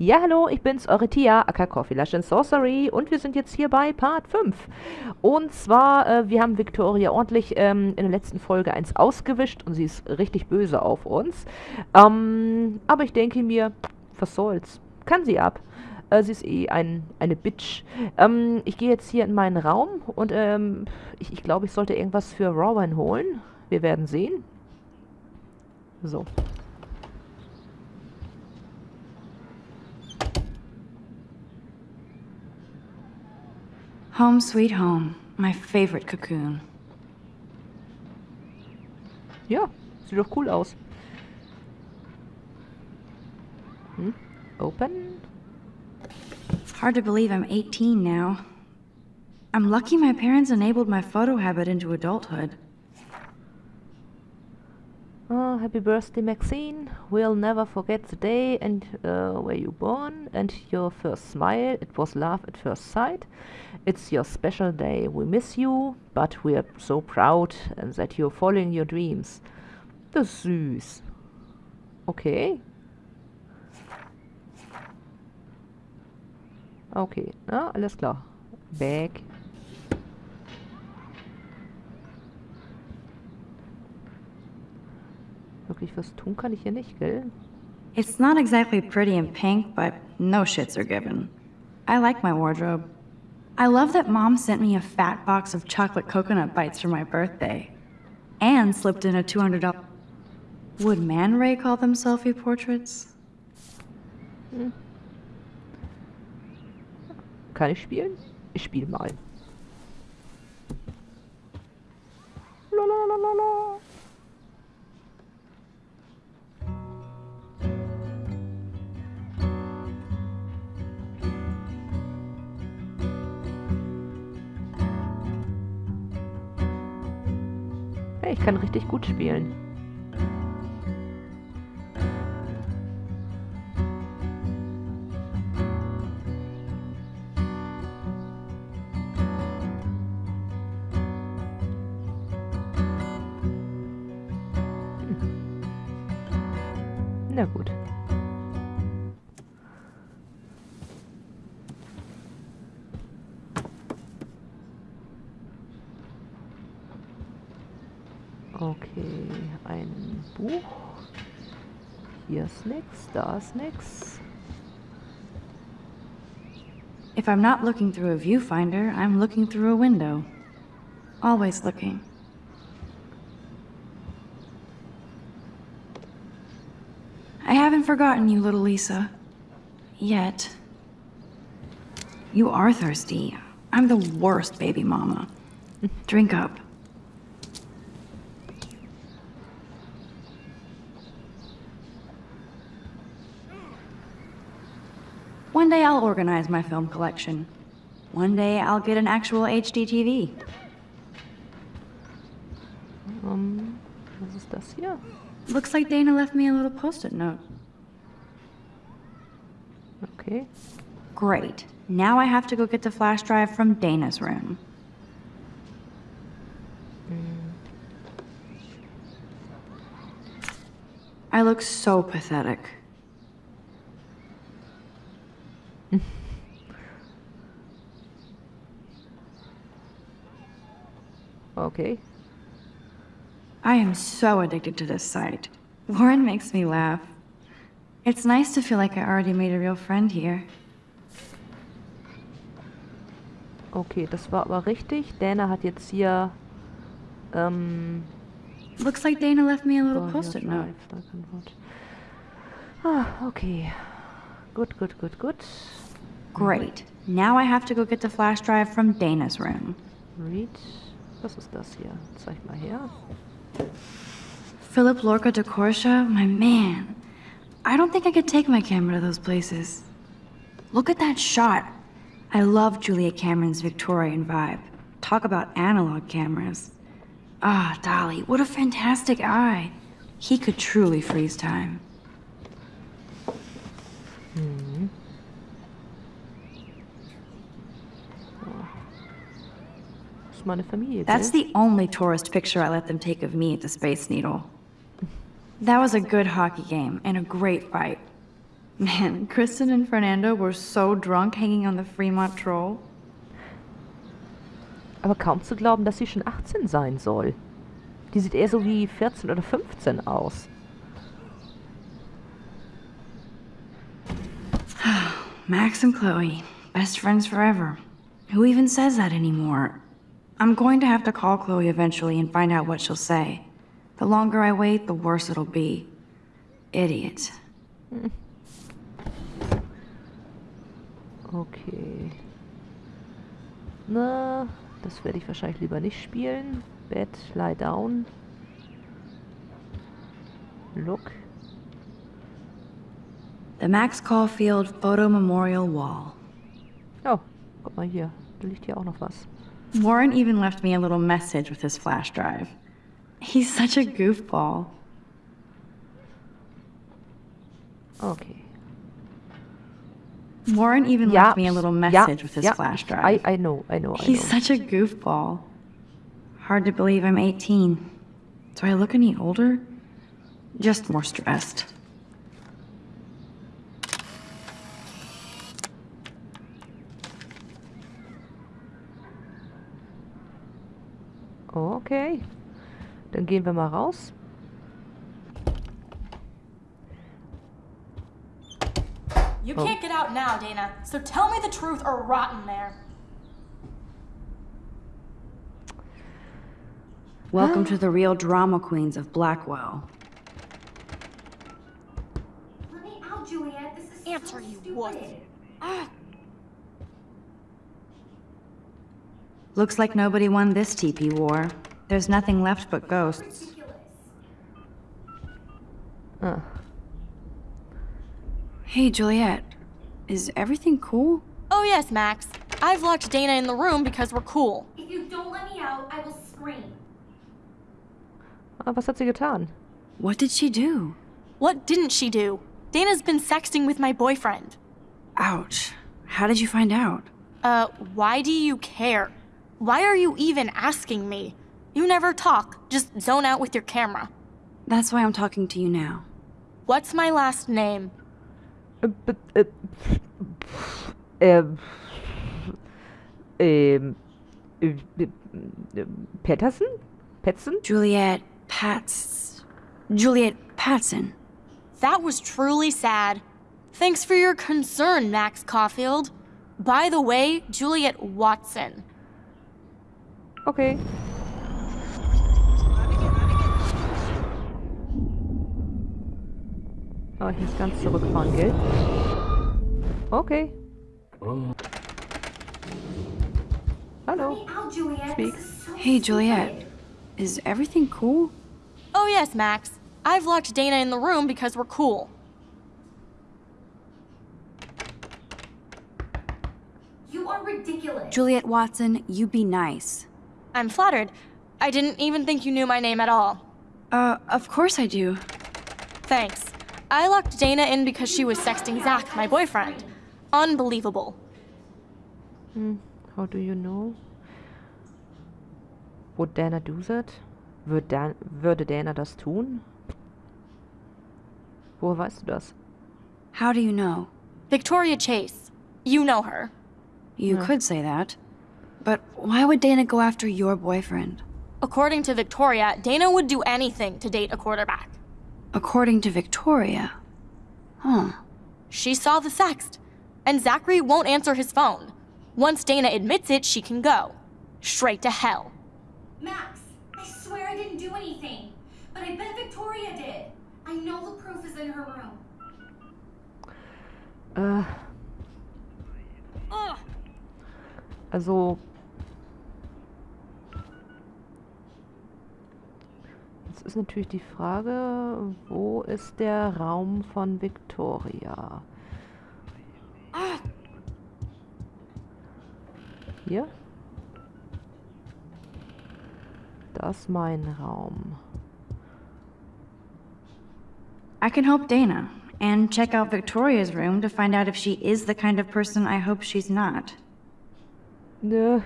Ja, hallo, ich bin's, eure Tia, aka Coffee Lush and Sorcery und wir sind jetzt hier bei Part 5. Und zwar, äh, wir haben Victoria ordentlich ähm, in der letzten Folge eins ausgewischt und sie ist richtig böse auf uns. Ähm, aber ich denke mir, was soll's, kann sie ab. Äh, sie ist eh ein, eine Bitch. Ähm, ich gehe jetzt hier in meinen Raum und ähm, ich, ich glaube, ich sollte irgendwas für Rowan holen. Wir werden sehen. So. Home sweet home. My favorite cocoon. Ja, sieht doch cool aus. Hm? Open? Hard to believe I'm 18 now. I'm lucky my parents enabled my photo habit into adulthood. Happy birthday, Maxine. We'll never forget the day and uh, where you born and your first smile. It was love at first sight. It's your special day. We miss you, but we're so proud and that you're following your dreams. Ist süß. Okay. Okay, na, alles klar. Back. Wirklich was tun kann ich hier nicht, gell? It's not exactly pretty in pink, but no shits are given. I like my wardrobe. I love that mom sent me a fat box of chocolate coconut bites for my birthday. And slipped in a $200... Would Man Ray call them selfie portraits? Hm. Kann ich spielen? Ich spiele mal. Lalalala. Hey, ich kann richtig gut spielen. If I'm not looking through a viewfinder, I'm looking through a window. Always looking. I haven't forgotten you, little Lisa. Yet. You are thirsty. I'm the worst baby mama. Drink up. One day I'll organize my film collection. One day I'll get an actual HD TV. Ähm, um, was ist das hier? Looks like Dana left me a little post-it note. Okay. Great. Now I have to go get the flash drive from Dana's room. Mm. I look so pathetic. Okay. I am so addicted to this site. Warren makes me laugh. It's nice to feel like I already made a real friend here. Okay, das war aber richtig. Dana hat jetzt hier ähm, Looks like Dana left me a little Oh, post-it note. Drive, da kein Wort. Ah, okay. Gut, good, good, good. Great. Now I have to go get the flash drive from Dana's room. Read. Was ist das hier? Zeig mal her. Philip-Lorca diCorcia, my man. I don't think I could take my camera to those places. Look at that shot. I love Julia Cameron's Victorian vibe. Talk about analog cameras. Ah, Dolly, what a fantastic eye. He could truly freeze time. Das ist meine Familie, That's the only tourist picture I let them take of me at the Space Needle. That was a good hockey game and a great fight. Man, Kristen and Fernando were so drunk hanging on the Fremont Troll. Aber kaum zu glauben, dass sie schon 18 sein soll. Die sieht eher so wie 14 oder 15 aus. Max and Chloe, best friends forever. Who even says that anymore? I'm going to have to call Chloe eventually and find out what she'll say. The longer I wait, the worse it'll be. Idiot. Okay. Na, das werde ich wahrscheinlich lieber nicht spielen. Bed, lie down. Look. The Max Caulfield Photo Memorial Wall. Oh, guck mal hier. Da liegt hier auch noch was. Warren even left me a little message with his flash drive. He's such a goofball. Okay. Warren even left me a little message with his flash drive. I, I know, I know, I He's know. such a goofball. Hard to believe I'm 18. Do I look any older? Just more stressed. Oh, okay. Dann gehen wir mal raus. You Oh. can't get out now, Dana. So tell me the truth or rot in there. Welcome to ah. the real drama queens of Blackwell. Let me out, Juliet. This is Answer, so you stupid. wuss. Looks like nobody won this TP war. There's nothing left but ghosts. Ridiculous. Ah. Hey, Juliet. Is everything cool? Oh, yes, Max. I've locked Dana in the room because we're cool. If you don't let me out, I will scream. ah, was hat sie getan? What did she do? What didn't she do? Dana's been sexting with my boyfriend. Ouch. How did you find out? Uh, why do you care? Why are you even asking me? You never talk, just zone out with your camera. That's why I'm talking to you now. What's my last name? B- Patterson? Peterson? Juliet Pats. Juliet Patson. That was truly sad. Thanks for your concern, Max Caulfield. By the way, Juliet Watson. Okay. Oh, ich muss ganz zurückfahren, gell? Okay. Hallo. Let me out, Juliet. Speak. This is so Hey, Juliet. Is everything cool? Oh, yes, Max. I've locked Dana in the room because we're cool. You are ridiculous. Juliet Watson, you be nice. I'm flattered. I didn't even think you knew my name at all. Uh, of course I do. Thanks. I locked Dana in because she was sexting Zach, my boyfriend. Unbelievable. How do you know? Would Dana do that? Würde, Dan würde Dana das tun? Woher weißt du das? How do you know? Victoria Chase. You know her. You could say that. But why would Dana go after your boyfriend? According to Victoria, Dana would do anything to date a quarterback. According to Victoria. Huh. She saw the sext, and Zachary won't answer his phone. Once Dana admits it, she can go. Straight to hell. Max, I swear I didn't do anything. But I bet Victoria did. I know the proof is in her room. Äh, Ugh. also. Natürlich die Frage, wo ist der Raum von Victoria? Hier? Das ist mein Raum. I can help Dana and check out Victoria's room to find out if she is the kind of person I hope she's not. Nö.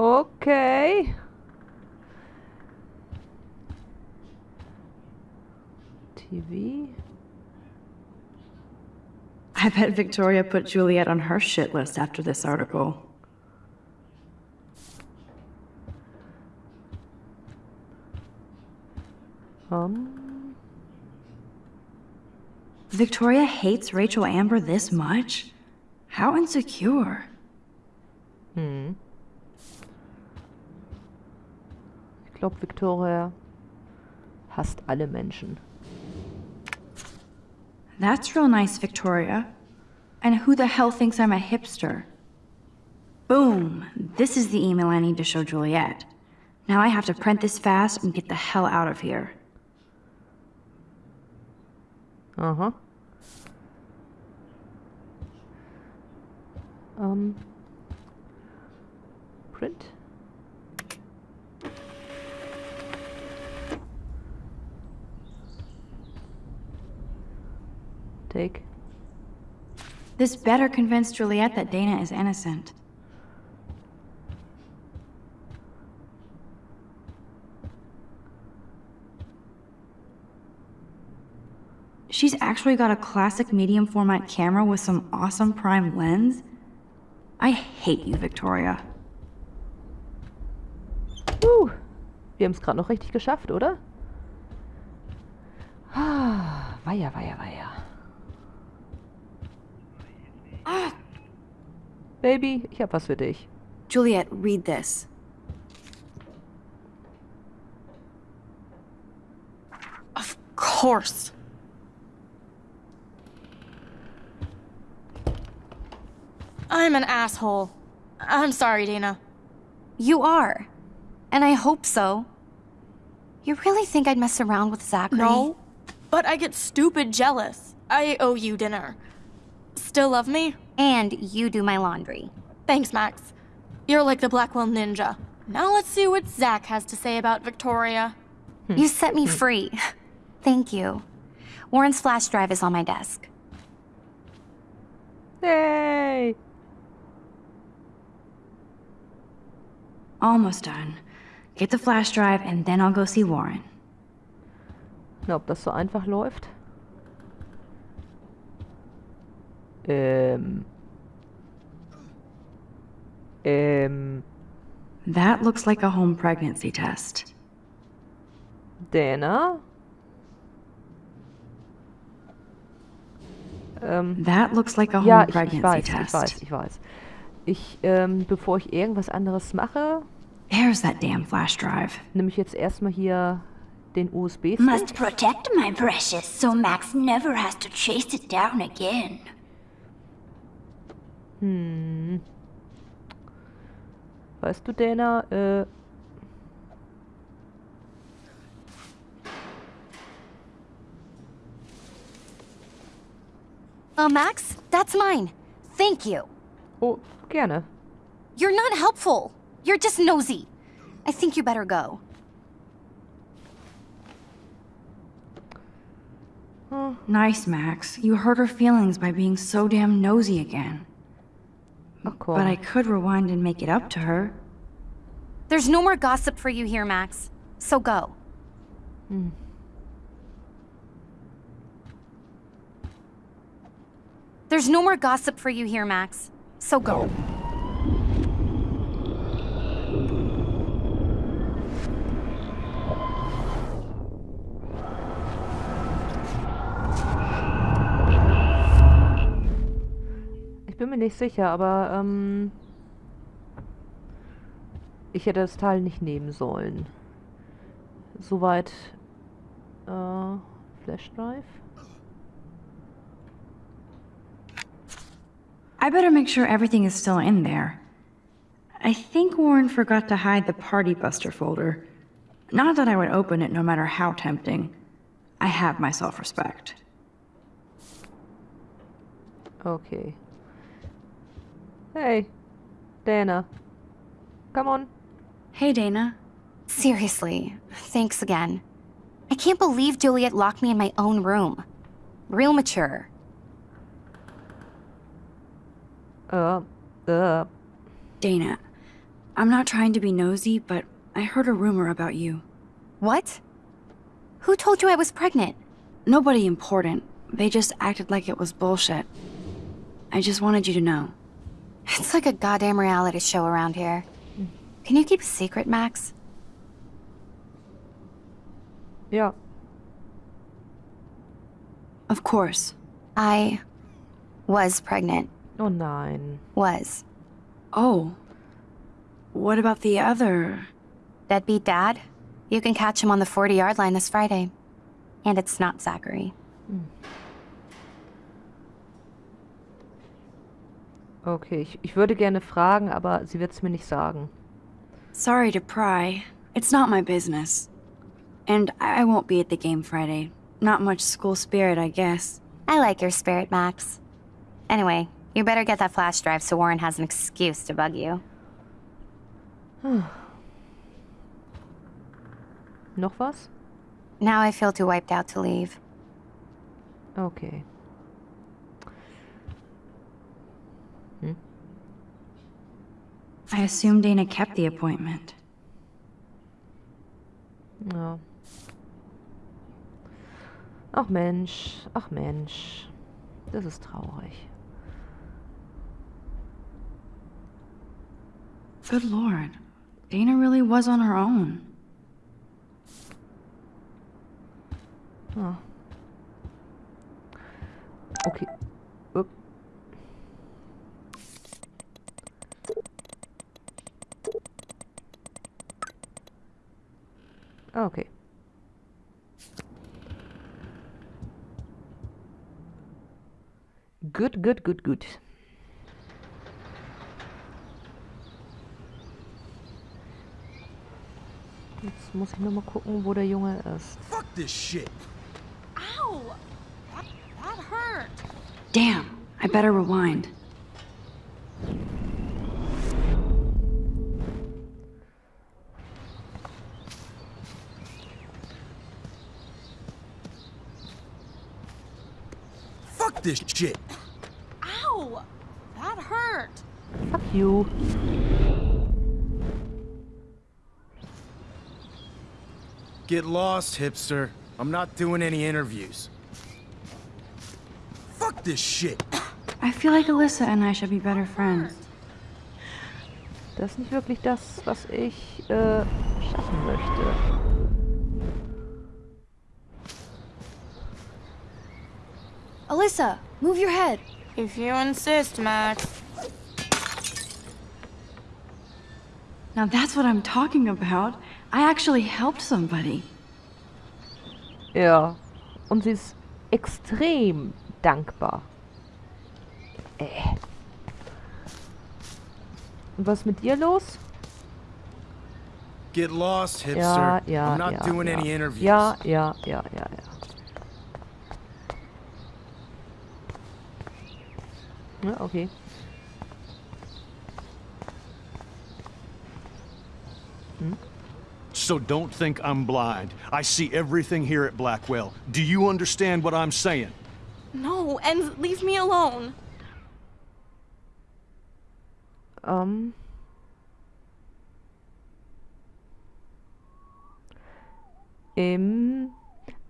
Okay. TV. I bet Victoria put Juliet on her shit list after this article. Um, Victoria hates Rachel Amber this much? How insecure. hm. Ich glaube, Victoria hasst alle Menschen. That's real nice, Victoria. And who the hell thinks I'm a hipster? Boom! This is the email I need to show Juliet. Now I have to print this fast and get the hell out of here. Aha. Ähm. Print. Take. This better convince Juliet that Dana is innocent. She's actually got a classic medium format camera with some awesome prime lens. I hate you, Victoria. Uh, wir haben es gerade noch richtig geschafft, oder? Ah, weia, weia, weia. Baby, ich hab was für dich. Juliet, read this. Of course. I'm an asshole. I'm sorry, Dana. You are. And I hope so. You really think I'd mess around with Zachary? No. But I get stupid jealous. I owe you dinner. Still love me? And you do my laundry. Thanks, Max. You're like the Blackwell Ninja. Now let's see what Zach has to say about Victoria. Hmm. You set me free. Thank you. Warren's flash drive is on my desk. Yay! Almost done. Get the flash drive and then I'll go see Warren. Na, ob das so einfach läuft? Ähm. Ähm. That looks like a home pregnancy test. Dana? Ähm. That looks like a home Ja, ich, ich pregnancy weiß, test. ich weiß, ich weiß. Ich, ähm, bevor ich irgendwas anderes mache, There's that damn flash drive. nehme ich jetzt erstmal hier den USB-Stick. Must protect my precious so Max never has to chase it down again. Hm. Weißt du, Dana, äh, Uh, Max, that's mine. Thank you. oh, gerne. You're not helpful. You're just nosy. I think you better go. Nice, Max. You hurt her feelings by being so damn nosy again. Oh, Ach komm. But I could rewind and make it up to her. There's no more gossip for you here, Max. So go. Hmm. There's no more gossip for you here, Max. So go. Bin mir nicht sicher, aber ähm, ich hätte das Teil nicht nehmen sollen. Soweit äh, Flash Drive. I better make sure everything is still in there. I think Warren forgot to hide the Party Buster folder. Not that I would open it no matter how tempting. I have my self respect. Okay. Hey, Dana. Come on. Hey, Dana. Seriously, thanks again. I can't believe Juliet locked me in my own room. Real mature. Uh, uh, Dana, I'm not trying to be nosy, but I heard a rumor about you. What? Who told you I was pregnant? Nobody important. They just acted like it was bullshit. I just wanted you to know. It's like a goddamn reality show around here. Can you keep a secret, Max? Ja. Of course. I was pregnant. Oh nein. Was. Oh. What about the other? Deadbeat dad? You can catch him on the 40 yard line this Friday. And it's not Zachary. Hmm. Okay, ich, ich würde gerne fragen, aber sie wird es mir nicht sagen. Sorry to pry. It's not my business. And I won't be at the game Friday. Not much school spirit, I guess. I like your spirit, Max. Anyway, you better get that flash drive so Warren has an excuse to bug you. Noch was? Now I feel too wiped out to leave. Okay. I assume Dana kept the appointment. Ja. Ach Mensch, ach Mensch. Das ist traurig. Good lord. Dana really was on her own. Oh. Okay. Upp. Ah, Ah, okay. Good, good, good, good. Jetzt muss ich nur mal gucken, wo der Junge ist. Fuck this shit. Ow! That, that hurt. Damn, I better rewind. Fuck this shit. Ow! That hurt. Fuck you. Get lost, hipster. I'm not doing any interviews. Fuck this shit. I feel like Alyssa and I should be better friends. Das ist nicht wirklich das, was ich äh, schaffen möchte. Alyssa, move your head. If you insist, Max. Now that's what I'm talking about. I actually helped somebody. Ja. Und sie ist extrem dankbar. Äh. Und was mit dir los? Get lost, hipster. Ja, ja, I'm not ja, doing ja. any interviews. Ja, ja, ja, ja, ja. Ja, okay. So don't think I'm blind. I see everything here at Blackwell. Do you understand what I'm saying? No, and leave me alone. Um... Ähm.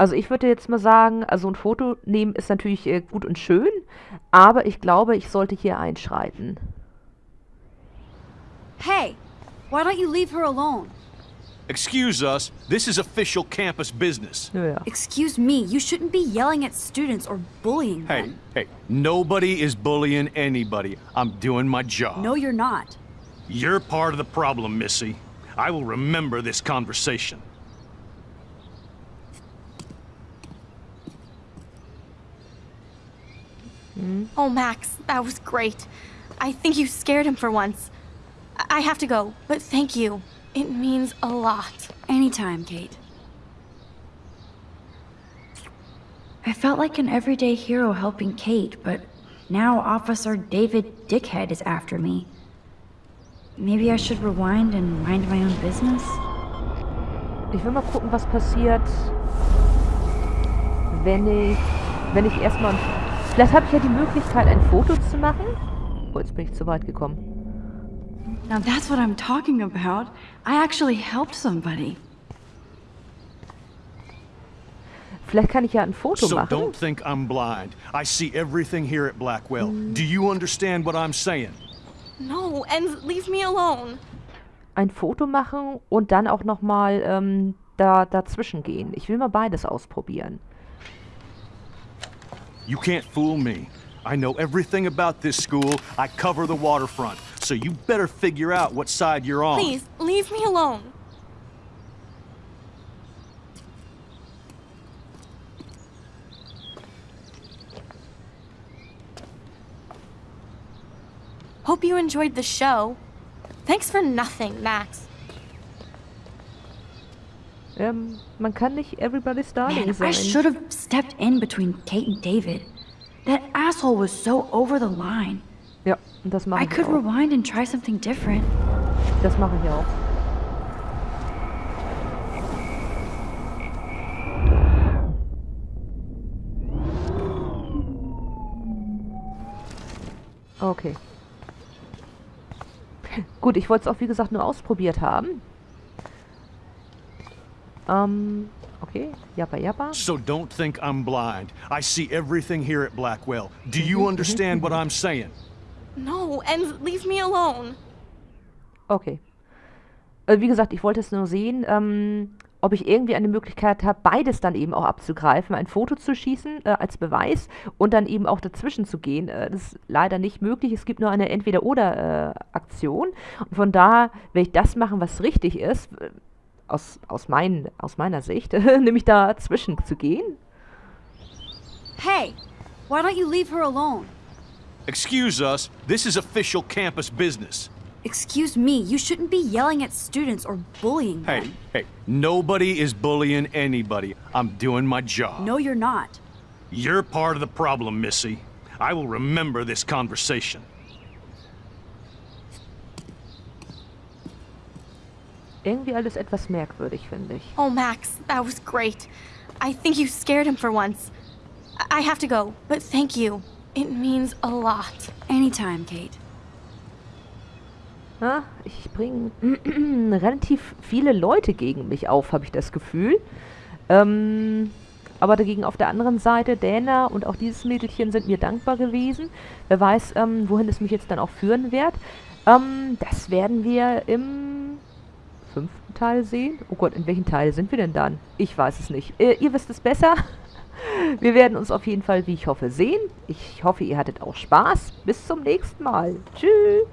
Also ich würde jetzt mal sagen, also ein Foto nehmen ist natürlich äh, gut und schön, aber ich glaube, ich sollte hier einschreiten. Hey, why don't you leave her alone? Excuse us, this is official campus business. Naja. Excuse me, you shouldn't be yelling at students or bullying Hey, them. hey, nobody is bullying anybody. I'm doing my job. No, you're not. You're part of the problem, Missy. I will remember this conversation. Oh, Max, that was great. I think you scared him for once. I I have to go, but thank you. It means a lot. Anytime, Kate. I felt like an everyday hero helping Kate, but now Officer David Dickhead is after me. Maybe I should rewind and mind my own business? Ich will mal gucken, was passiert, wenn ich, wenn ich erstmal, vielleicht habe ich ja die Möglichkeit, ein Foto zu machen. Oh, jetzt bin ich zu weit gekommen. Now that's what I'm talking about. I actually helped somebody. Vielleicht kann ich ja ein Foto So machen. don't think I'm blind. I see everything here at Blackwell. Do you understand what I'm saying? No, and leave me alone. Ein Foto machen und dann auch nochmal ähm, da, dazwischen gehen. Ich will mal beides ausprobieren. You can't fool me. I know everything about this school. I cover the waterfront. So you better figure out what side you're on. Please, leave me alone. Hope you enjoyed the show. Thanks for nothing, Max. Ähm, man kann nicht Everybody's Darling Man, sein. I should have stepped in between Kate and David. That asshole was so over the line. Ja, und das mache I ich could auch. rewind and try something different. Das mache ich auch. Okay. Gut, ich wollte es auch wie gesagt nur ausprobiert haben. Ähm, okay. Jappa, jappa. So don't think I'm blind. I see everything here at Blackwell. Do you understand what I'm saying? No, and leave me alone. Okay. Äh, wie gesagt, ich wollte es nur sehen, ähm, ob ich irgendwie eine Möglichkeit habe, beides dann eben auch abzugreifen, ein Foto zu schießen äh, als Beweis und dann eben auch dazwischen zu gehen. Äh, das ist leider nicht möglich. Es gibt nur eine Entweder-Oder-Aktion. und von daher werde ich das machen, was richtig ist, äh, aus, aus, mein, aus meiner Sicht, nämlich dazwischen zu gehen. Hey, why don't you leave her alone? Excuse us. This is official campus business. Excuse me, you shouldn't be yelling at students or bullying them. Hey, hey, nobody is bullying anybody. I'm doing my job. No, you're not. You're part of the problem, Missy. I will remember this conversation. Irgendwie alles etwas merkwürdig, finde ich. Oh, Max, that was great. I think you scared him for once. I have to go, but thank you. It means a lot. Anytime, Kate. Ja, ich bringe relativ viele Leute gegen mich auf, habe ich das Gefühl. Ähm, aber dagegen auf der anderen Seite, Dana und auch dieses Mädelchen sind mir dankbar gewesen. Wer weiß, ähm, wohin es mich jetzt dann auch führen wird. Ähm, das werden wir im fünften Teil sehen. Oh Gott, in welchem Teil sind wir denn dann? Ich weiß es nicht. Äh, ihr wisst es besser. Wir werden uns auf jeden Fall, wie ich hoffe, sehen. Ich hoffe, ihr hattet auch Spaß. Bis zum nächsten Mal. Tschüss.